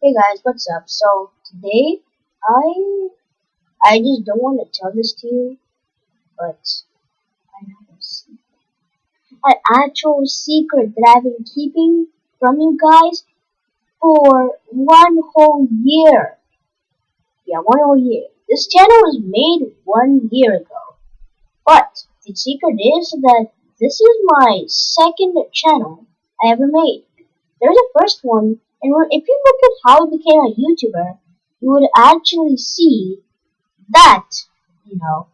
Hey guys, what's up? So today I I just don't want to tell this to you, but I have a secret. An actual secret that I've been keeping from you guys for one whole year. Yeah, one whole year. This channel was made one year ago. But the secret is that this is my second channel I ever made. There's a first one and if you look at how I became a YouTuber, you would actually see that, you know.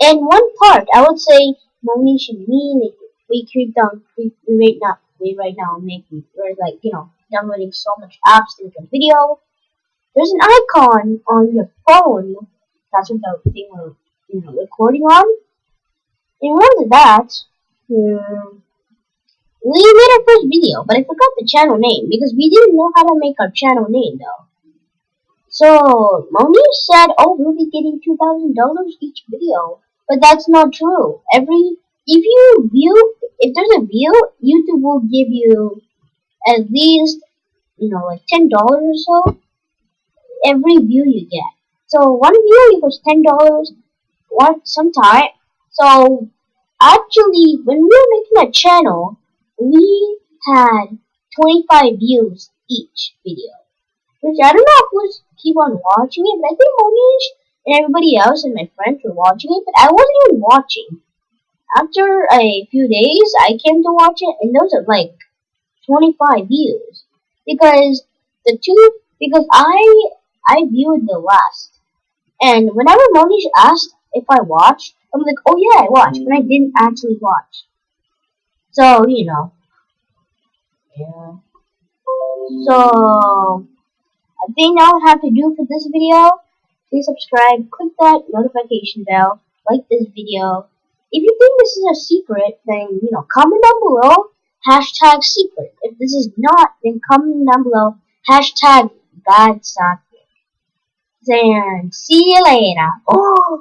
In one part, I would say Monish and me, we creep down, creep, we right now, we right now making, we're like, you know, downloading so much apps to make a video. There's an icon on your phone. That's what the thing we're, you know, recording on. And once that, hmm, we made our first video, but I forgot the channel name because we didn't know how to make our channel name though. So Monique said, "Oh, we'll be getting two thousand dollars each video," but that's not true. Every if you view, if there's a view, YouTube will give you at least you know like ten dollars or so every view you get. So one view equals ten dollars. What sometime. So actually, when we were making a channel we had 25 views each video. Which I don't know who's keep on watching it, but I think Monish and everybody else and my friends were watching it, but I wasn't even watching. After a few days, I came to watch it, and those are like 25 views. Because the two, because I, I viewed the last. And whenever Monish asked if I watched, I'm like, oh yeah, I watched, but I didn't actually watch. So, you know. Yeah. So, I think that would have to do for this video. Please subscribe, click that notification bell, like this video. If you think this is a secret, then, you know, comment down below, hashtag secret. If this is not, then comment down below, hashtag bad socket. And see you later. Oh!